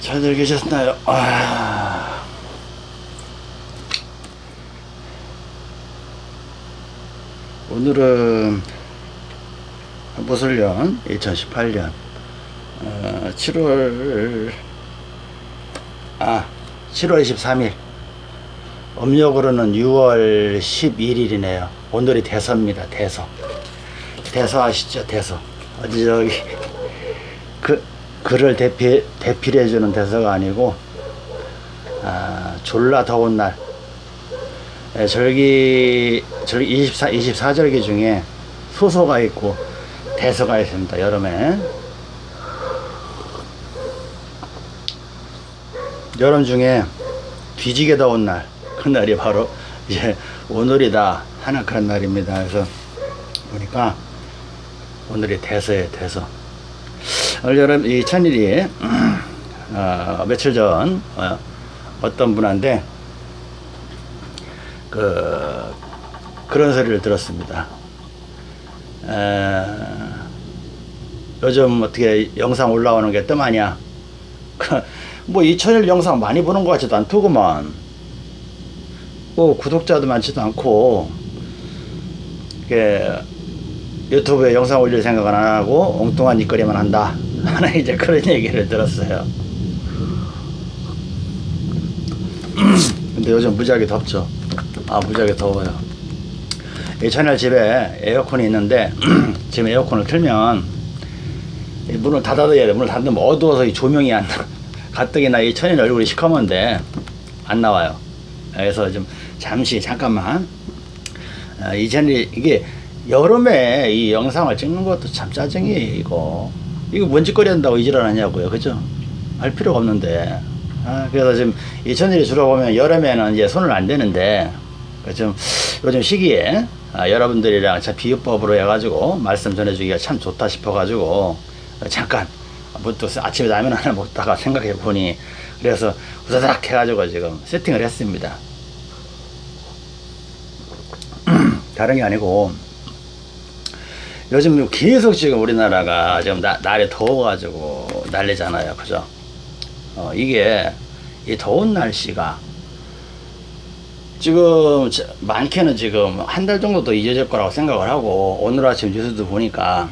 잘들 계셨나요? 아... 오늘은 무술년 2018년 어, 7월 아 7월 23일. 음력으로는 6월 11일이네요. 오늘이 대서입니다. 대서. 대서 아시죠? 대서. 어디 저기 그 그를 대피 대필해 주는 대서가 아니고 아, 졸라 더운 날. 예, 절기 절기 24 24절기 중에 소서가 있고 대서가 있습니다 여름에. 여름 중에 뒤지게 더운 날 그날이 바로 이제 오늘이다 하는 그런 날입니다. 그래서 보니까 오늘이 대서에 대서 올 여름 이 천일이 어, 며칠 전 어, 어떤 분한테 그 그런 소리를 들었습니다. 에, 요즘 어떻게 영상 올라오는 게 뜸하냐? 뭐 이천일 영상 많이 보는 것 같지도 않더구만. 뭐 구독자도 많지도 않고 이게 유튜브에 영상 올릴 생각은 안 하고 엉뚱한 짓거리만 한다. 하는 이제 그런 얘기를 들었어요. 근데 요즘 무지하게 덥죠. 아 무지하게 더워요. 이 채널 집에 에어컨이 있는데 지금 에어컨을 틀면 이 문을 닫아둬야 돼. 문을 닫으면 어두워서 이 조명이 안 나. 가뜩이나 이 천인 얼굴이 시커먼데 안 나와요. 그래서 좀 잠시 잠깐만 아, 이 채널이 이게 여름에 이 영상을 찍는 것도 참 짜증이에요 이거 이거 뭔 짓거리 한다고 이질 하냐고요. 그죠? 할 필요가 없는데. 아, 그래서 지금 이 천일이 주로 보면 여름에는 이제 손을 안 대는데 그좀 요즘 시기에 아, 여러분들이랑 참 비유법으로 해가지고 말씀 전해주기가 참 좋다 싶어가지고 잠깐 뭐또 아침에 라면 하나 먹다가 생각해 보니 그래서 우사닥 해가지고 지금 세팅을 했습니다. 다른 게 아니고 요즘 계속 지금 우리나라가 지금 나, 날이 더워가지고 난리잖아요. 그죠? 어, 이게 이 더운 날씨가 지금 저- 많게는 지금 한 달 정도 더 이어질 거라고 생각을 하고 오늘 아침 뉴스도 보니까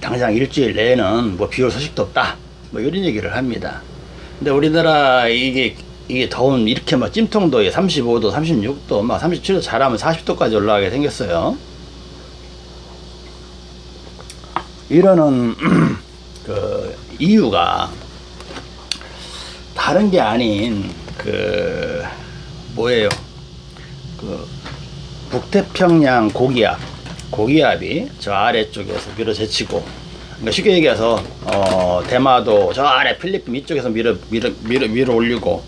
당장 일주일 내에는 뭐 비올 소식도 없다 뭐 이런 얘기를 합니다 근데 우리나라 이게 이게 더운 이렇게 막 찜통도에 35도 36도 막 37도 잘하면 40도까지 올라가게 생겼어요 이러는 그 이유가 다른 게 아닌 그 뭐예요? 그 북태평양 고기압 고기압이 저 아래쪽에서 밀어제치고 그러니까 쉽게 얘기해서 어 대마도 저 아래 필리핀 이쪽에서 밀어 밀어 밀어 밀어 올리고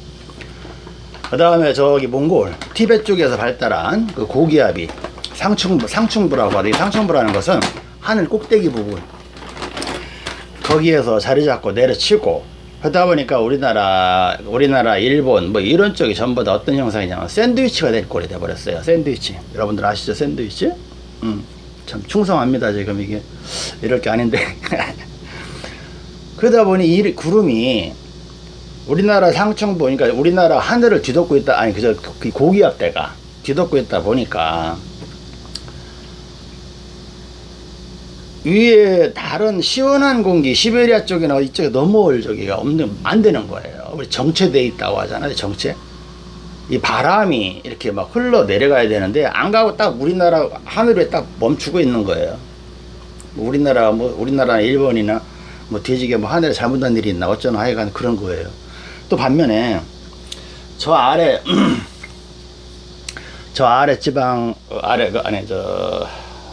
그 다음에 저기 몽골 티베트 쪽에서 발달한 그 고기압이 상충부 상충부라고 하는데 이 상충부라는 것은 하늘 꼭대기 부분 거기에서 자리 잡고 내려치고 그러다 보니까 우리나라 우리나라 일본 뭐 이런 쪽이 전부 다 어떤 형상이냐면 샌드위치가 될 꼴이 돼 버렸어요. 샌드위치. 여러분들 아시죠? 샌드위치? 음, 참 충성합니다 지금 이게. 이럴 게 아닌데. 그러다 보니 이 구름이 우리나라 상층부 그러니까 우리나라 하늘을 뒤덮고 있다 아니 그저 그 고기압대가 뒤덮고 있다 보니까 위에 다른 시원한 공기 시베리아 쪽이나 이쪽에 넘어올 저기가 없는 안 되는 거예요. 우리 정체돼 있다고 하잖아요. 정체. 이 바람이 이렇게 막 흘러 내려가야 되는데 안 가고 딱 우리나라 하늘에 딱 멈추고 있는 거예요. 뭐 우리나라 뭐 우리나라 일본이나 뭐 뒤지게 뭐 하늘에 잘못한 일이 있나 어쩌나 하여간 그런 거예요. 또 반면에 저 아래 저 아래 지방 어, 아래 그 안에 저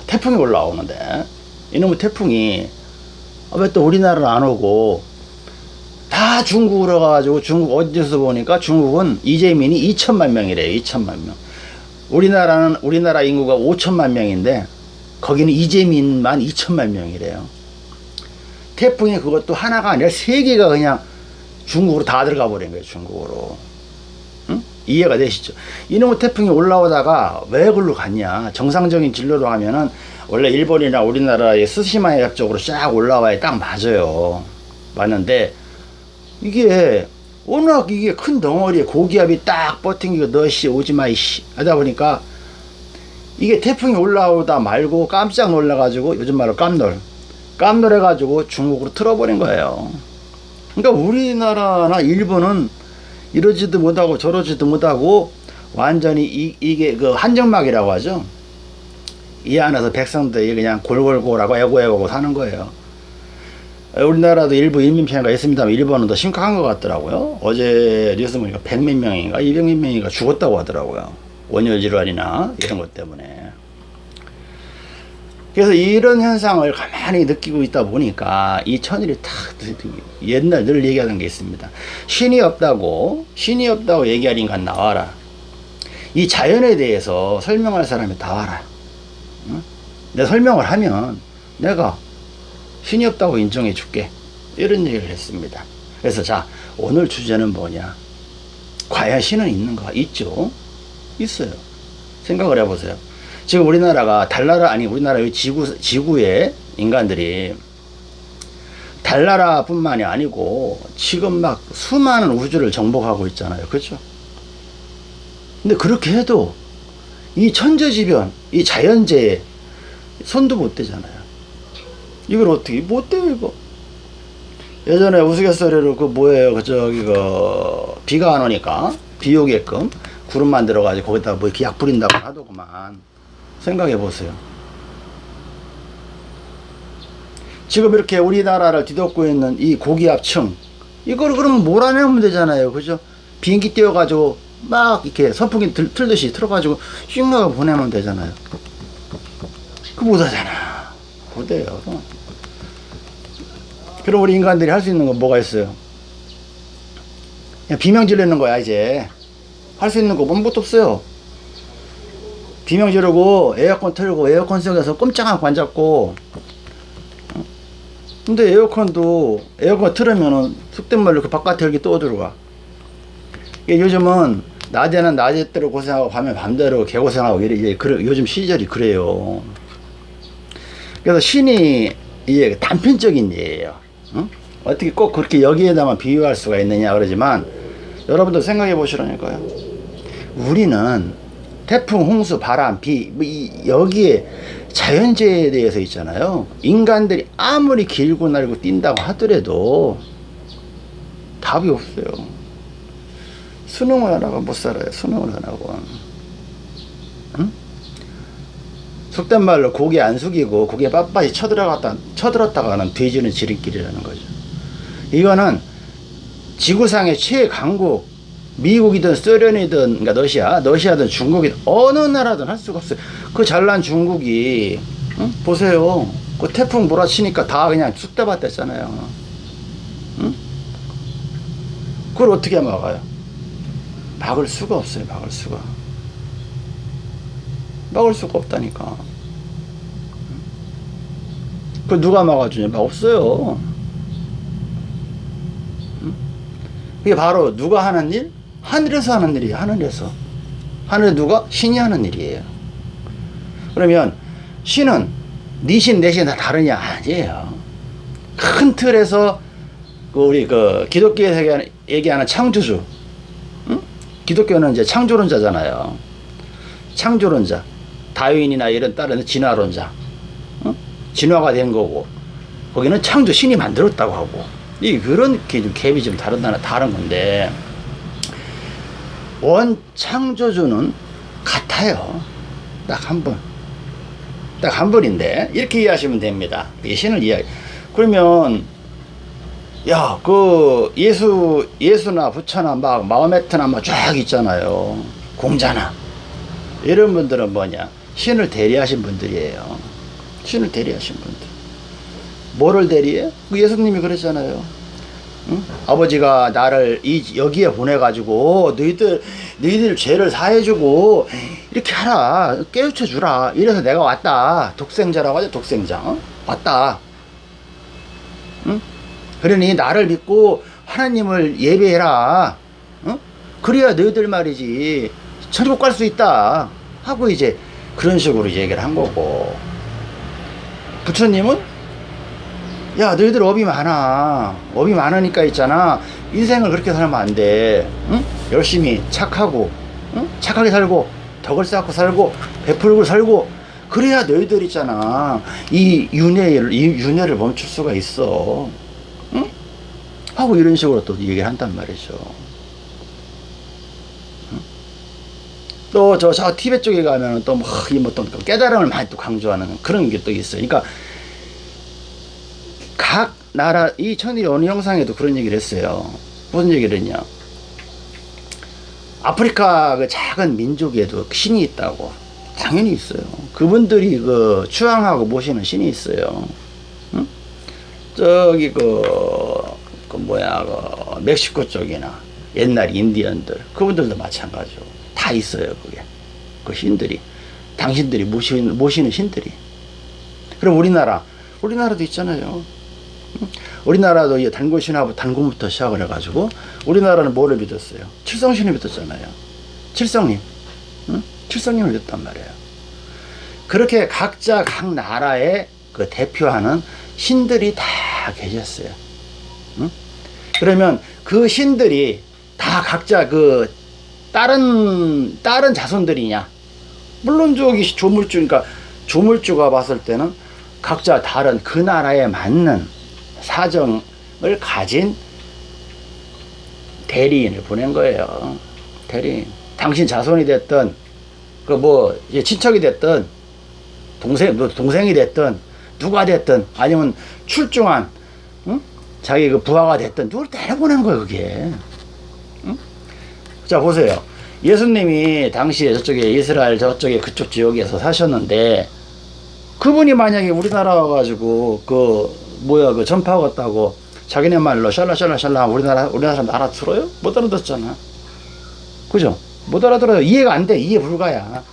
태풍이 올라오는데 이놈의 태풍이 왜또 우리나라를 안 오고 다 중국으로 가가지고 중국 어디서 보니까 중국은 이재민이 2천만 명이래요 2천만 명. 우리나라는 우리나라 인구가 5천만 명인데 거기는 이재민만 2천만 명이래요. 태풍이 그것도 하나가 아니라 세 개가 그냥 중국으로 다 들어가 버린 거예요 중국으로. 응? 이해가 되시죠? 이놈의 태풍이 올라오다가 왜 글로 갔냐? 정상적인 진로로 하면은 원래 일본이나 우리나라의 스시마 해협 쪽으로 쫙 올라와야 딱 맞아요. 맞는데 이게 워낙 이게 큰 덩어리에 고기압이 딱 버팅기고 너씨 오지마 이씨 하다 보니까 이게 태풍이 올라오다 말고 깜짝 놀라 가지고 요즘 말로 깜놀 깜놀 해 가지고 중국으로 틀어버린 거예요. 그러니까 우리나라나 일본은 이러지도 못하고 저러지도 못하고 완전히 이, 이게 그 한정막이라고 하죠 이 안에서 백성들이 그냥 골골골하고 애고애고하고 사는 거예요 우리나라도 일부 인민 피해가 있습니다만 일본은 더 심각한 것 같더라고요. 어제 뉴스 보니까 100몇 명인가 200몇 명인가 죽었다고 하더라고요. 원열 질환이나 이런 것 때문에. 그래서 이런 현상을 가만히 느끼고 있다 보니까 이 천일이 탁 옛날 늘 얘기하던 게 있습니다. 신이 없다고 신이 없다고 얘기할 인간 나와라. 이 자연에 대해서 설명할 사람이 다 와라. 응? 내가 설명을 하면 내가 신이 없다고 인정해 줄게. 이런 얘기를 했습니다. 그래서 자 오늘 주제는 뭐냐? 과연 신은 있는가 있죠? 있어요. 생각을 해보세요. 지금 우리나라가 달나라 아니 우리나라 의 지구 지구의 인간들이 달나라 뿐만이 아니고 지금 막 수많은 우주를 정복하고 있잖아요. 그렇죠? 근데 그렇게 해도 이 천재지변 이 자연재해 손도 못 대잖아요. 이걸 어떻게 못 돼요 이거. 예전에 우스갯소리로 그 뭐예요? 그 저기 그 비가 안 오니까 비 오게끔 구름 만들어 가지고 거기다가 뭐 이렇게 약 뿌린다고 하더구만. 생각해 보세요. 지금 이렇게 우리나라를 뒤덮고 있는 이 고기압층 이걸 그러면 몰아내면 되잖아요. 그죠? 비행기 띄워 가지고 막 이렇게 선풍기 들, 틀듯이 틀어 가지고 싱나가 보내면 되잖아요 그 못하잖아. 못해요? 그럼 우리 인간들이 할 수 있는 건 뭐가 있어요? 비명 지르는 거야 이제. 할 수 있는 거 아무것도 없어요. 비명 지르고 에어컨 틀고 에어컨 속에서 꼼짝하고 앉았고. 근데 에어컨도 에어컨 틀으면은 속된 말로 그 바깥에 이렇게 또 들어가. 요즘은 낮에는 낮에 대로 고생하고 밤에 밤대로 개고생하고 이래, 이래 요즘 시절이 그래요 그래서 신이 이게 단편적인 예예요. 어? 어떻게 꼭 그렇게 여기에다만 비유할 수가 있느냐 그러지만 여러분들 생각해 보시라니까요. 우리는 태풍, 홍수, 바람, 비뭐 여기에 자연재해에 대해서 있잖아요. 인간들이 아무리 길고 날고 뛴다고 하더라도 답이 없어요. 수능을 안 하고 못 살아요 수능을 안 하고 응? 속된 말로 고개 안 숙이고 고개 빳빳이 쳐들어갔다 쳐들었다가는 돼지는 지름길이라는 거죠. 이거는 지구상의 최강국 미국이든 소련이든 그러니까 러시아 러시아든 중국이든 어느 나라든 할 수가 없어요. 그 잘난 중국이 응? 보세요. 그 태풍 몰아치니까 다 그냥 쑥대밭 됐잖아요. 응? 그걸 어떻게 막아요? 막을 수가 없어요. 막을 수가. 막을 수가 없다니까. 그 누가 막아주냐? 막 없어요. 그게 바로 누가 하는 일? 하늘에서 하는 일이에요. 하늘에서. 하늘에 누가? 신이 하는 일이에요. 그러면 신은 네 신, 내신 다 다르냐? 아니에요. 큰 틀에서 그 우리 그 기독교에서 얘기하는 창조주. 응? 기독교는 이제 창조론자잖아요. 창조론자. 다윈이나 이런 다른 진화론자. 응? 진화가 된 거고. 거기는 창조 신이 만들었다고 하고. 이 그런 게좀 갭이 좀 다른다 다른 건데 원 창조주는 같아요. 딱 한 번. 딱 한 번인데 이렇게 이해하시면 됩니다. 이 신을 이해. 그러면 야, 그 예수 예수나 부처나 막 마호메트나 막 쫙 있잖아요. 공자나 이런 분들은 뭐냐? 신을 대리하신 분들이에요. 신을 대리하신 분들. 뭐를 대리해? 그 예수님이 그랬잖아요. 응? 아버지가 나를 이 여기에 보내가지고 너희들 너희들 죄를 사해주고 이렇게 하라 깨우쳐 주라 이래서 내가 왔다 독생자라고 하죠 독생자 어? 왔다 응? 그러니 나를 믿고 하나님을 예배해라 어? 그래야 너희들 말이지 천국 갈 수 있다 하고 이제 그런 식으로 얘기를 한 거고. 부처님은 야 너희들 업이 많아. 업이 많으니까 있잖아. 인생을 그렇게 살면 안돼. 응? 열심히 착하고 응? 착하게 살고 덕을 쌓고 살고 베풀고 살고. 그래야 너희들 있잖아. 이 윤회를 이 윤회를 멈출 수가 있어. 응? 하고 이런 식으로 또 얘기를 한단 말이죠 또 저 저 티베트 쪽에 가면은 또뭐이뭐또 깨달음을 많이 또 강조하는 그런 게 또 있어요 그러니까 각 나라 이 천일이 어느 영상에도 그런 얘기를 했어요. 무슨 얘기를 했냐? 아프리카 그 작은 민족에도 신이 있다고 당연히 있어요. 그분들이 그 추앙하고 모시는 신이 있어요. 응? 저기 그, 그 뭐야 그 멕시코 쪽이나 옛날 인디언들 그분들도 마찬가지고 다 있어요 그게 그 신들이 당신들이 모시는 모시는 신들이 그럼 우리나라 우리나라도 있잖아요. 우리나라도 이 단골신하고 단군부터 시작을 해가지고 우리나라는 뭐를 믿었어요? 칠성신을 믿었잖아요. 칠성님, 응? 칠성님을 믿었단 말이에요. 그렇게 각자 각 나라의 그 대표하는 신들이 다 계셨어요. 응? 그러면 그 신들이 다 각자 그 다른 다른 자손들이냐? 물론 저기 조물주, 그러니까 조물주가 봤을 때는 각자 다른 그 나라에 맞는 사정을 가진 대리인을 보낸 거예요. 대리인. 당신 자손이 됐든, 그 뭐, 친척이 됐든, 동생, 뭐 동생이 됐든, 누가 됐든, 아니면 출중한, 응? 자기 그 부하가 됐든, 누굴 때려보낸 거예요, 그게. 응? 자, 보세요. 예수님이 당시에 저쪽에 이스라엘 저쪽에 그쪽 지역에서 사셨는데, 그분이 만약에 우리나라 와가지고, 그, 뭐야 그 전파하고 왔다고 자기네 말로 샬라샬라샬라 우리나라 우리나라 사람 알아들어요? 못 알아듣잖아. 그죠? 못 알아들어요. 이해가 안 돼. 이해 불가야.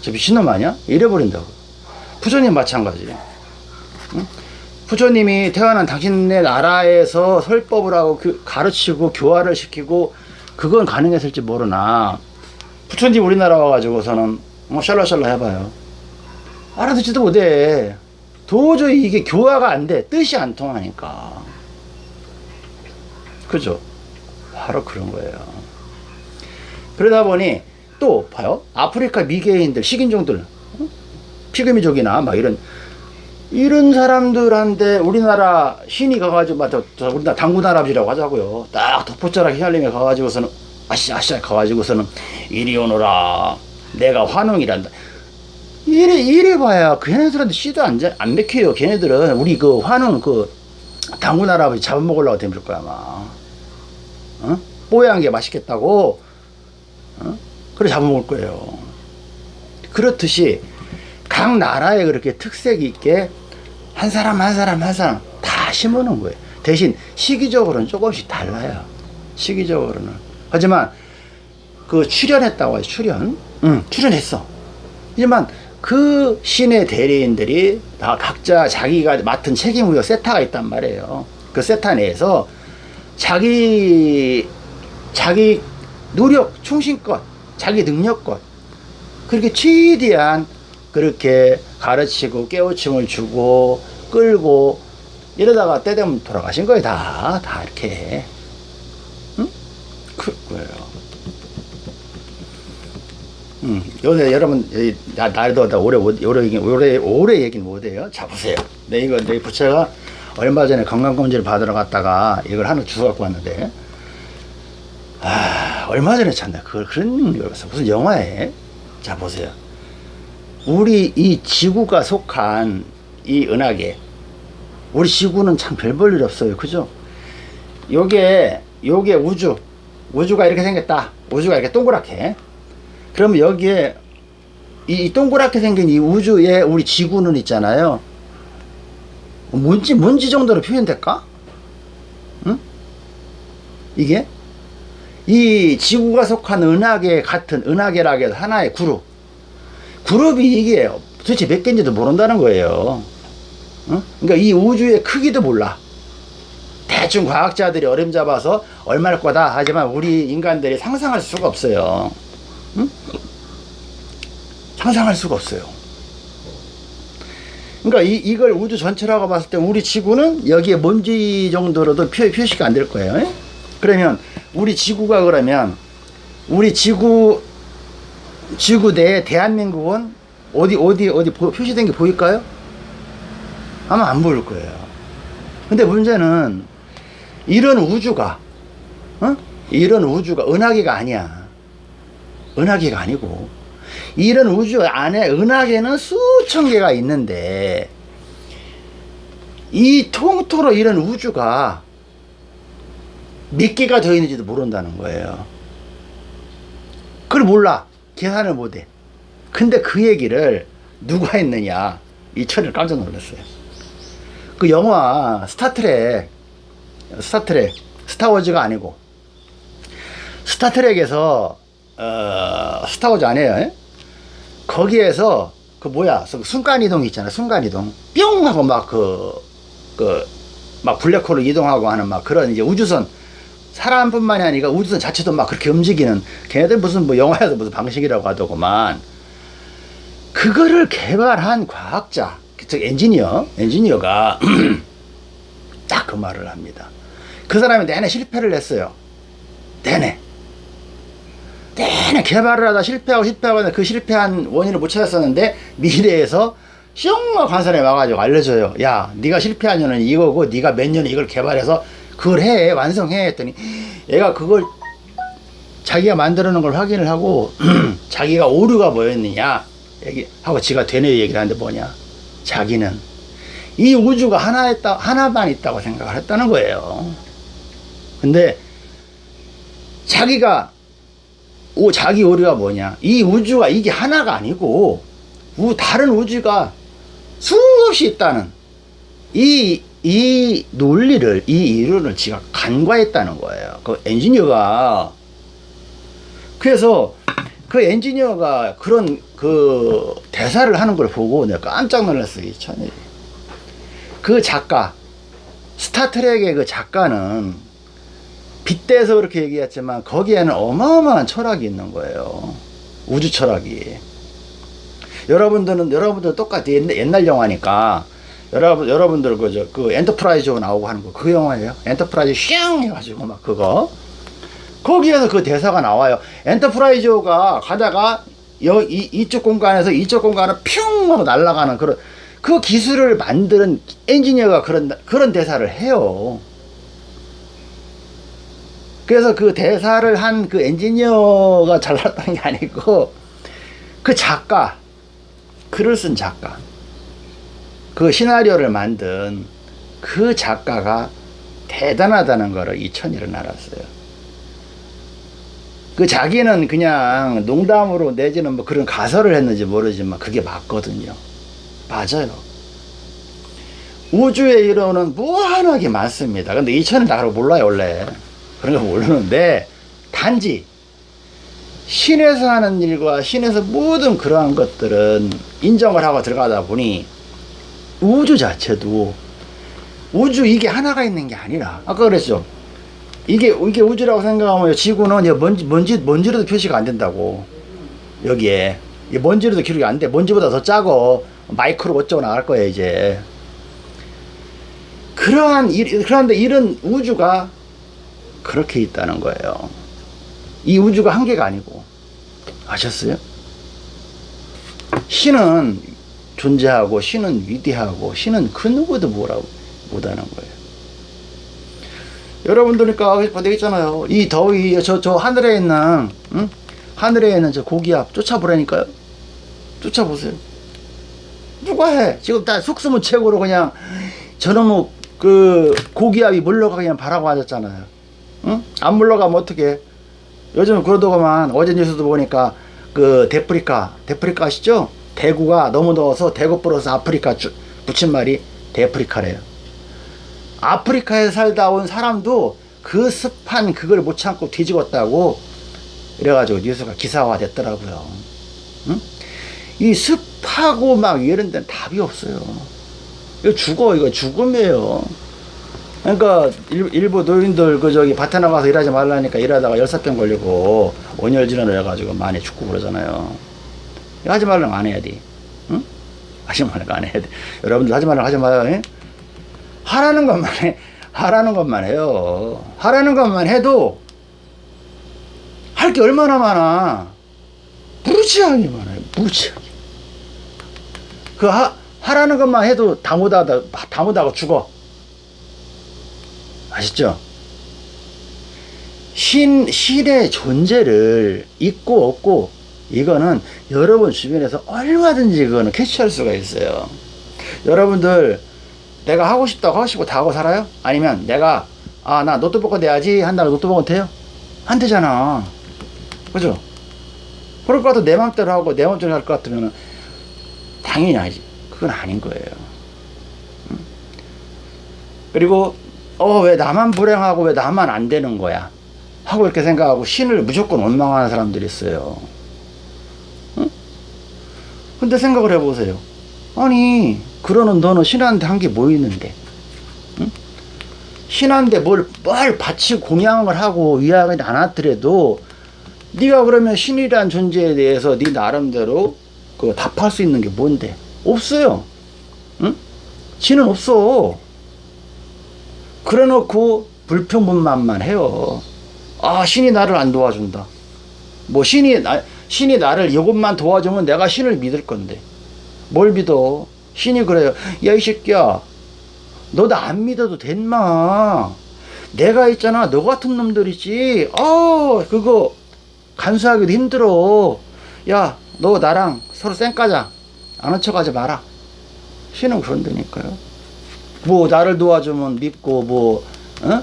저 미친놈 아니야? 이래버린다고. 부처님 마찬가지. 응? 부처님이 태어난 당신네 나라에서 설법을 하고 그 가르치고 교화를 시키고 그건 가능했을지 모르나 부처님 우리나라 와가지고서는 뭐 샬라샬라 해봐요. 알아듣지도 못해. 도저히 이게 교화가 안 돼. 뜻이 안 통하니까. 그죠? 바로 그런 거예요. 그러다 보니 또 봐요. 아프리카 미개인들, 식인종들, 피그미족이나 막 이런 이런 사람들한테 우리나라 신이 가가지고 막 우리나라 당군 할아버지라고 하자고요. 딱 덕포자락 휘날리며 가가지고서는 아시아시아 가가지고서는 이리 오너라. 내가 환웅이란다. 이래, 이래 봐야 걔네들한테 씨도 안, 안 맥혀요. 걔네들은 우리 그 화는 그 할아버지 잡아먹으려고 덤빌 거야, 아마. 어? 뽀얀 게 맛있겠다고. 어? 그래 잡아먹을 거예요. 그렇듯이 각 나라에 그렇게 특색 있게 한 사람 한 사람 한 사람 다 심어놓은 거예요. 대신 시기적으로는 조금씩 달라요. 시기적으로는. 하지만 그 출연했다고 해요. 출연. 응, 출연했어. 하지만 그 신의 대리인들이 다 각자 자기가 맡은 책임의료 세타가 있단 말이에요. 그 세타 내에서 자기 자기 노력, 충신껏, 자기 능력껏 그렇게 최대한 그렇게 가르치고 깨우침을 주고 끌고 이러다가 때 되면 돌아가신 거예요 다 다 이렇게 응? 그 거예요. 음, 요새 여러분, 나, 나도 나 오래, 오래, 얘기, 오래, 오래 얘기는 못해요. 자, 보세요. 내 이거, 내 부채가 얼마 전에 건강검진을 받으러 갔다가 이걸 하나 주워 갖고 왔는데, 아, 얼마 전에 찾나. 그걸, 그런 걸 봤어. 무슨 영화에. 자, 보세요. 우리 이 지구가 속한 이 은하계, 우리 지구는 참 별 볼 일 없어요. 그죠? 요게, 요게 우주. 우주가 이렇게 생겼다. 우주가 이렇게 동그랗게. 그러면 여기에 이 동그랗게 생긴 이 우주에 우리 지구는 있잖아요. 뭔지 뭔지 정도로 표현될까? 응? 이게 이 지구가 속한 은하계 같은 은하계라고 해서 하나의 그룹. 그룹이 이게 도대체 몇 개인지도 모른다는 거예요. 응? 그러니까 이 우주의 크기도 몰라. 대충 과학자들이 어림 잡아서 얼마일 거다 하지만 우리 인간들이 상상할 수가 없어요. 응? 상상할 수가 없어요. 그러니까 이, 이걸 우주 전체라고 봤을 때 우리 지구는 여기에 먼지 정도로도 표, 표시가 안 될 거예요. 예? 그러면 우리 지구가 그러면 우리 지구 지구 내에 대한민국은 어디 어디 어디 보- 표시된 게 보일까요? 아마 안 보일 거예요. 근데 문제는 이런 우주가 어? 이런 우주가 은하계가 아니야. 은하계가 아니고 이런 우주 안에 은하계는 수천 개가 있는데 이 통틀어 이런 우주가 몇 개가 더 있는지도 모른다는 거예요. 그걸 몰라. 계산을 못해. 근데 그 얘기를 누가 했느냐. 이 천을 깜짝 놀랐어요. 그 영화 스타트랙, 스타트랙, 스타워즈가 아니고, 스타트랙에서, 어, 스타워즈 아니에요. 예? 거기에서, 그 뭐야, 그 순간이동 있잖아, 순간이동. 뿅! 하고 막 그, 그, 막 블랙홀로 이동하고 하는 막 그런 이제 우주선, 사람뿐만이 아니라 우주선 자체도 막 그렇게 움직이는 걔네들 무슨 뭐 영화에서 무슨 방식이라고 하더구만. 그거를 개발한 과학자 즉 엔지니어 엔지니어가 딱 그 말을 합니다. 그 사람이 내내 실패를 했어요. 내내. 내내 개발을 하다 실패하고 실패하고 그 실패한 원인을 못 찾았었는데 미래에서 슝 관선에 와가지고 알려줘요. 야 네가 실패한 이유는 이거고 네가 몇 년에 이걸 개발해서 그걸 해 완성해 했더니 얘가 그걸 자기가 만들어 놓은 걸 확인을 하고 자기가 오류가 뭐였느냐 얘기 하고 지가 되뇌 얘기를 하는데 뭐냐. 자기는 이 우주가 하나 있다 하나만 있다고 생각을 했다는 거예요. 근데 자기가 오 자기 오류가 뭐냐. 이 우주가 이게 하나가 아니고 우, 다른 우주가 수없이 있다는 이, 이 논리를, 이 이론을 지가 간과했다는 거예요. 그 엔지니어가. 그래서 그 엔지니어가 그런 그 대사를 하는 걸 보고 내가 깜짝 놀랐어요, 이 천일이. 그 작가, 스타트렉의 그 작가는 빗대서 그렇게 얘기했지만 거기에는 어마어마한 철학이 있는 거예요. 우주 철학이. 여러분들은, 여러분들 똑같이 옛날 영화니까 여러분, 여러분들 그, 저, 그 엔터프라이즈 나오고 하는 거, 그 영화예요. 엔터프라이즈 슝! 해가지고 막 그거. 거기에서 그 대사가 나와요. 엔터프라이즈가 가다가 여, 이, 이쪽 공간에서 이쪽 공간을 뿅! 하고 날아가는 그런, 그 기술을 만드는 엔지니어가 그런, 그런 대사를 해요. 그래서 그 대사를 한 그 엔지니어가 잘났다는 게 아니고, 그 작가, 글을 쓴 작가. 그 시나리오를 만든 그 작가가 대단하다는 거를 이천일은 알았어요. 그 자기는 그냥 농담으로 내지는 뭐 그런 가설을 했는지 모르지만 그게 맞거든요. 맞아요. 우주의 이론은 무한하게 많습니다. 근데 이천은 다 그걸 몰라요, 원래. 그런 거 모르는데, 단지, 신에서 하는 일과 신에서 모든 그러한 것들은 인정을 하고 들어가다 보니 우주 자체도 우주 이게 하나가 있는 게 아니라 아까 그랬죠. 이게 이게 우주라고 생각하면 지구는 먼지 먼지 먼지로도 표시가 안 된다고. 여기에. 이 먼지로도 기록이 안 돼. 먼지보다 더 작고 마이크로 어쩌고 나갈 거예요 이제. 그러한 일 그런데 이런 우주가 그렇게 있다는 거예요. 이 우주가 한 개가 아니고. 아셨어요? 신은 존재하고 신은 위대하고 신은 그 누구도 뭐라고 못하는 거예요. 여러분들니까 되겠잖아요. 이 더위 저저 하늘에 있는 응? 하늘에 있는 저 고기압 쫓아보라니까요. 쫓아보세요. 누가 해? 지금 다 속수무 최고로 그냥 저놈의 그 고기압이 물러가 그냥 바라고 하셨잖아요. 응? 안 물러가면 어떻게? 요즘 그러더구만 어제 뉴스도 보니까 그 데프리카 데프리카 아시죠? 대구가 너무 더워서 대구 플러스 아프리카 주, 붙인 말이 데프리카래요. 아프리카에 살다 온 사람도 그 습한 그걸 못 참고 뒤집었다고 이래가지고 뉴스가 기사화 됐더라고요. 응? 이 습하고 막 이런 데는 답이 없어요. 이거 죽어, 이거 죽음이에요. 그러니까 일, 일부 노인들 그 저기 밭에 나가서 일하지 말라니까 일하다가 열사병 걸리고 온열 질환을 해가지고 많이 죽고 그러잖아요. 하지 말라면 안 해야 돼. 응? 하지 말고 안 해야 돼. 여러분들 하지 말라고 하지 마요. 예? 하라는 것만 해. 하라는 것만 해요. 하라는 것만 해도 할 게 얼마나 많아. 무지하게 많아요. 무지하게. 그 하, 하라는 것만 해도 다 못하다, 다 못하고 죽어. 아시죠? 신, 신의 존재를 있고 없고 이거는 여러분 주변에서 얼마든지 그거는 캐치할 수가 있어요. 여러분들 내가 하고 싶다고 하고 싶고 다 하고 살아요? 아니면 내가 아 나 노트북 내야지 한다고 노트북은 돼요? 안 되잖아. 그죠? 그럴 것 같아 내 맘대로 하고 내 맘대로 할 것 같으면 당연히 아니지. 그건 아닌 거예요. 음? 그리고 어 왜 나만 불행하고 왜 나만 안 되는 거야? 하고 이렇게 생각하고 신을 무조건 원망하는 사람들이 있어요. 응? 근데 생각을 해보세요. 아니 그러는 너는 신한테 한 게 뭐 있는데? 응? 신한테 뭘, 뭘 바치고 공양을 하고 위하지 않았더라도 네가 그러면 신이란 존재에 대해서 네 나름대로 그 답할 수 있는 게 뭔데? 없어요. 응? 신은 없어. 그래 놓고 불평불만만 해요. 아 신이 나를 안 도와준다. 뭐 신이 나 신이 나를 이것만 도와주면 내가 신을 믿을 건데 뭘 믿어? 신이 그래요. 야 이 새끼야, 너 나 안 믿어도 된마. 내가 있잖아. 너 같은 놈들이지. 아 그거 간수하기도 힘들어. 야 너 나랑 서로 쌩까자. 아는 척 하지 마라. 신은 그런다니까요. 뭐 나를 도와주면 믿고 뭐 어?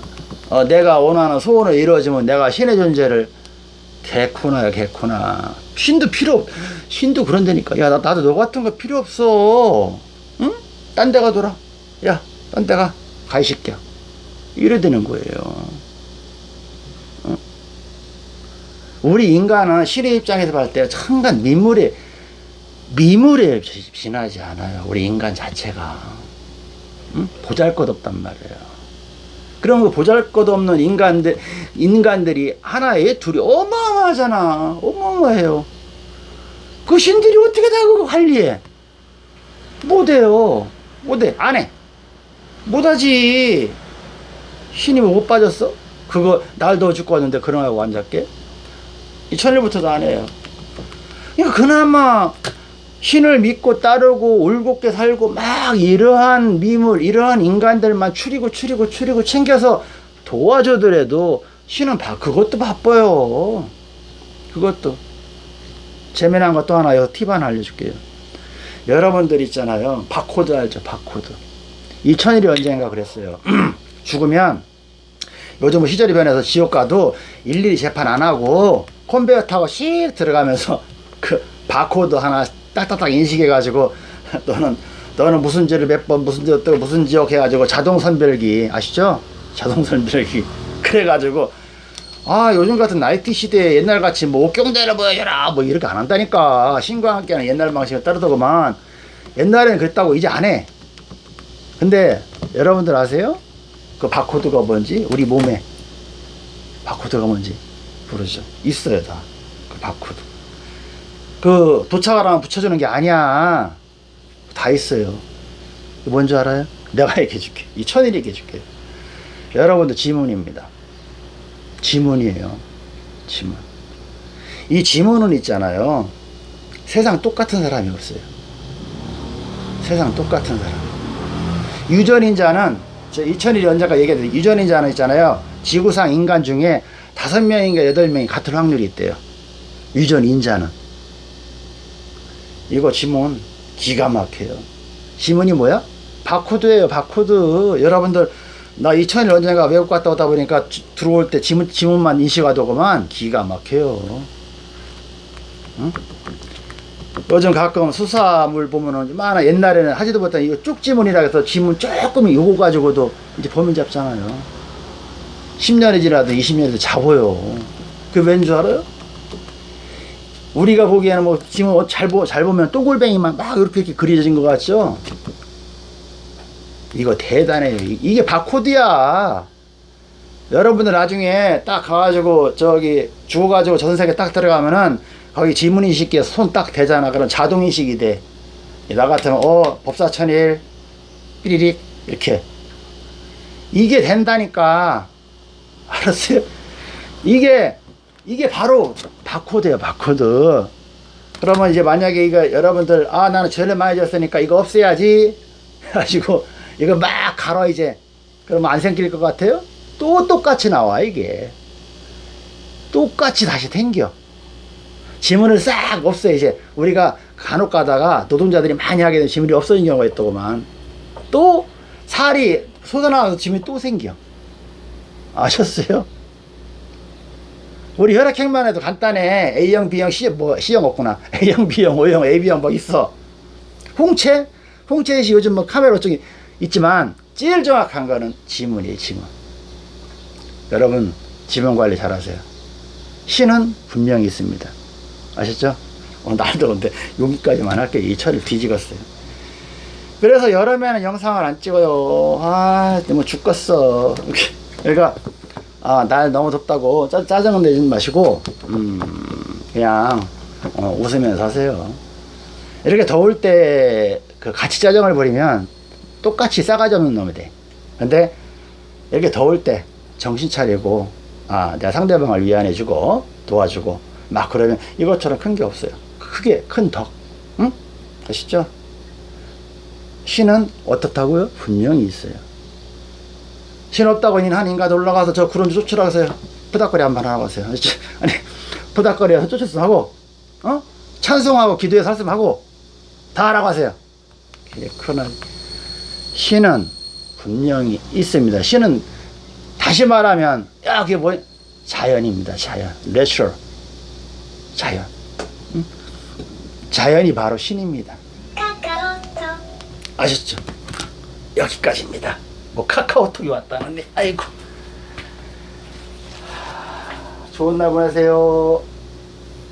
어, 내가 원하는 소원을 이루어지면 내가 신의 존재를 개코나야 개코나. 신도 필요 없 신도 그런다니까. 야 나, 나도 너 같은 거 필요 없어. 응? 딴 데 가둬라 야딴 데가 가이 새끼야. 이래 되는 거예요. 응? 우리 인간은 신의 입장에서 봤을 때 천간 미물에 미물에 지나지 않아요. 우리 인간 자체가. 응? 보잘것없단 말이에요 그런 거 보잘 것 없는 인간들, 인간들이 하나에 둘이 어마어마하잖아. 어마어마해요. 그 신들이 어떻게 다 그거 관리해? 못해요. 못해. 안 해. 못하지. 신이 뭐못 빠졌어? 그거 날 더 죽고 왔는데 그런 하고 앉았게? 이 천일부터도 안 해요. 그러니까 그나마 신을 믿고 따르고 올곧게 살고 막 이러한 미물 이러한 인간들만 추리고 추리고 추리고 챙겨서 도와주더라도 신은 바, 그것도 바빠요. 그것도. 재미난 것도 하나 이거 팁 하나 알려줄게요. 여러분들 있잖아요. 바코드 알죠? 바코드. 이 천일이 언젠가 그랬어요. 죽으면 요즘 시절이 변해서 지옥 가도 일일이 재판 안 하고 컨베이어 타고 씩 들어가면서 그 바코드 하나 딱딱딱 인식해가지고 너는 너는 무슨 죄를 몇 번 무슨 죄 어떻고 무슨 지옥 해가지고 자동 선별기 아시죠? 자동 선별기. 그래가지고 아 요즘 같은 나이트 시대에 옛날 같이 뭐 옥경대를 보여줘라 뭐 이렇게 안 한다니까. 신과 함께하는 옛날 방식을 따르더구만. 옛날에는 그랬다고 이제 안 해. 근데 여러분들 아세요? 그 바코드가 뭔지? 우리 몸에 바코드가 뭔지 모르죠. 있어요 다. 그 바코드 그 도착하라면 붙여주는 게 아니야. 다 있어요. 뭔지 알아요? 내가 얘기해 줄게. 이 천일이 얘기해 줄게. 여러분들 지문입니다. 지문이에요. 지문. 이 지문은 있잖아요. 세상 똑같은 사람이 없어요. 세상 똑같은 사람. 유전인자는 저 이천일 연자가 얘기했는데 유전인자는 있잖아요. 지구상 인간 중에 다섯 명인가 여덟 명이 같은 확률이 있대요. 유전인자는 이거 지문 기가 막혀요. 지문이 뭐야? 바코드예요. 바코드. 여러분들 나 2000일 언젠가 외국 갔다 오다 보니까 주, 들어올 때 지문, 지문만 인식하더구만 기가 막혀요. 응? 요즘 가끔 수사물 보면은 많아 옛날에는 하지도 못한 이거 쪽지문이라 해서 지문 조금 요거 가지고도 이제 범인 잡잖아요. 10년이 지나도 20년이 잡아요. 그게 왠 줄 알아요? 우리가 보기에는 뭐 지금 잘, 보, 잘 보면 또골뱅이만 막 이렇게, 이렇게 그려진 것 같죠? 이거 대단해요. 이게 바코드야. 여러분들 나중에 딱 가가지고 저기 죽어가지고 전세계 딱 들어가면은 거기 지문인식기에 손 딱 대잖아. 그럼 자동인식이 돼. 나 같으면 어 법사천일 삐리릭 이렇게 이게 된다니까 알았어요? 이게 이게 바로 바코드예요 바코드. 그러면 이제 만약에 이거 여러분들 아 나는 죄를 많이 졌으니까 이거 없애야지. 해가지고 이거 막 갈아 이제. 그러면 안 생길 것 같아요? 또 똑같이 나와 이게. 똑같이 다시 탱겨. 지문을 싹 없애 이제. 우리가 간혹 가다가 노동자들이 많이 하게 되면 지문이 없어진 경우가 있더구만. 또 살이 쏟아나와서 지문이 또 생겨. 아셨어요? 우리 혈액형만 해도 간단해. A형, B형, C, 뭐 C형 없구나. A형, B형, O형, AB형 뭐 있어. 홍채? 홍채시 요즘 뭐 카메라 쪽이 있지만 제일 정확한 거는 지문이에요 지문. 여러분 지문 관리 잘 하세요. 신은 분명히 있습니다. 아셨죠? 오늘 날 더운데 여기까지만 할게요 이 철을 뒤지겠어요. 그래서 여름에는 영상을 안 찍어요. 아 너무 죽겠어. 그러니까 아, 날 너무 덥다고 짜, 짜증은 내지 마시고 음, 그냥 어, 웃으면서 하세요 이렇게 더울 때 그 같이 짜증을 부리면 똑같이 싸가지 없는 놈이 돼 근데 이렇게 더울 때 정신 차리고 아 내가 상대방을 위안해 주고 도와주고 막 그러면 이것처럼 큰 게 없어요 크게 큰덕 응? 아시죠? 신은 어떻다고요? 분명히 있어요 신 없다고 한 인간 올라가서 저 구름 쫓으라고 하세요 부닥거리 한번 하고 하세요. 아니 부닥거리에서 쫓았으면 하고 어? 찬송하고 기도에 살았으면 하고 다 하라고 하세요. 그러나 신은 분명히 있습니다. 신은 다시 말하면 야 그게 뭐 자연입니다. 자연. natural 자연. 응? 자연이 바로 신입니다. 아셨죠? 여기까지입니다 뭐 카카오톡이 왔다는데. 아이고. 좋은 날 보내세요